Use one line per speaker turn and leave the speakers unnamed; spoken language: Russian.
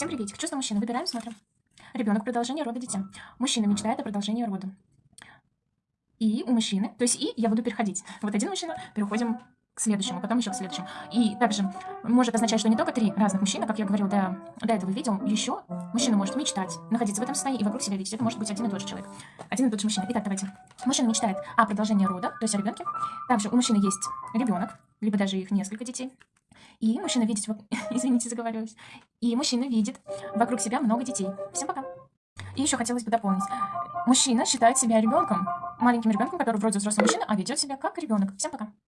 Всем приветик. Чувство мужчины. Выбираем, смотрим. Ребенок продолжение рода дитя. Мужчина мечтает о продолжении рода. И у мужчины, то есть и я буду переходить. Вот один мужчина, переходим к следующему, потом еще к следующему. И также может означать, что не только три разных мужчины, как я говорил до, до этого видео, еще мужчина может мечтать, находиться в этом состоянии и вокруг себя видеть. Это может быть один и тот же человек. Один и тот же мужчина. Итак, давайте. Мужчина мечтает о продолжении рода, то есть о ребенке. Также у мужчины есть ребенок, либо даже их несколько детей. И мужчина видит, извините, заговорилась. И мужчина видит вокруг себя много детей. Всем пока. И еще хотелось бы дополнить. Мужчина считает себя ребенком, маленьким ребенком, который вроде взрослый мужчина, а ведет себя как ребенок. Всем пока.